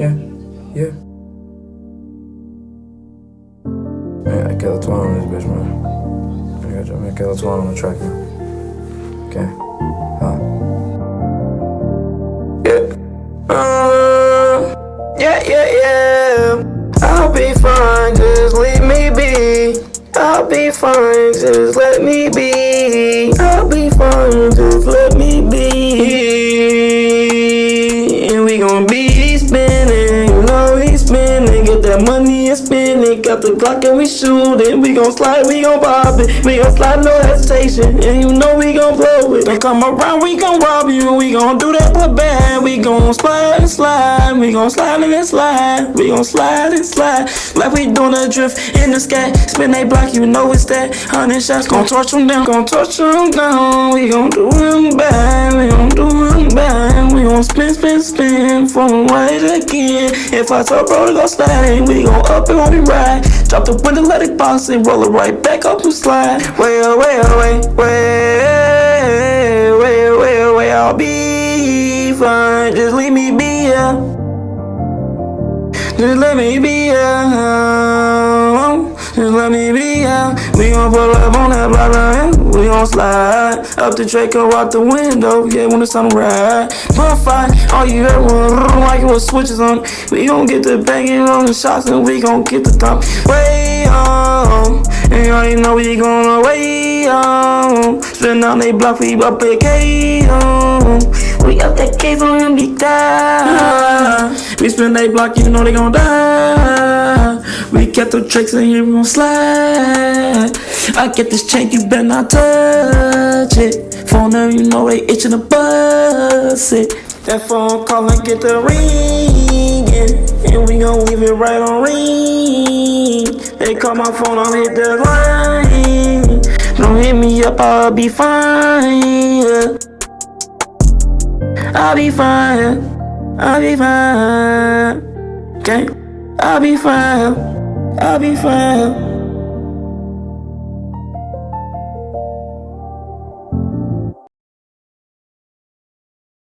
yeah, yeah. Man, I got a twine on this bitch, man. I got, I got a twine on the track, man. Okay. Huh. Yeah. Uh. yeah, yeah, yeah. I'll be fine, just leave me be. I'll be fine, just let me be. I'll be fine, just let me be. Got the Glock and we shootin'. We gon' slide, we gon' pop it. We gon' slide, no hesitation. And you know we gon' blow it. Don't come around, we gon' rob you. We gon' do that for bad. We gon' slide and slide. We gon' slide and slide. We gon' slide and slide. Like we doing a drift in the sky. Spin they block, you know it's that. Hundred shots gon' torch them down. Gon' torch them down. We gon' do them bad. Gon' spin, spin, spin. From right again. If I tell bro to go slide, we gon' up and on we ride. Drop the window, let it bounce and roll it right back up to slide. Way oh, away, away, oh, way, way, way, oh, way. I'll be fine. Just leave me be, yeah. Just let me be, yeah. Just let me be, yeah. We gon' pull up on that block, right? We gon' slide up the Draco out the window, yeah, when it's time to ride. Bonfire, all you heard was like it was switches on. We gon' get the banging on the shots and we gon' get the top way on. And you already know we gonna way on. Spin down they block, we up at K. We up that case on him, be die. We spin they block, you know they gon' die. We kept the tricks in here, we gon' slide. I get this chain, you better not touch it. Phone you know they itching to bust it. That phone call and get the ringing. And we gon' leave it right on ring. They call my phone, I'll hit the line. Don't hit me up, I'll be fine. I'll be fine. I'll be fine. Okay? I'll be fine. I'll be fine.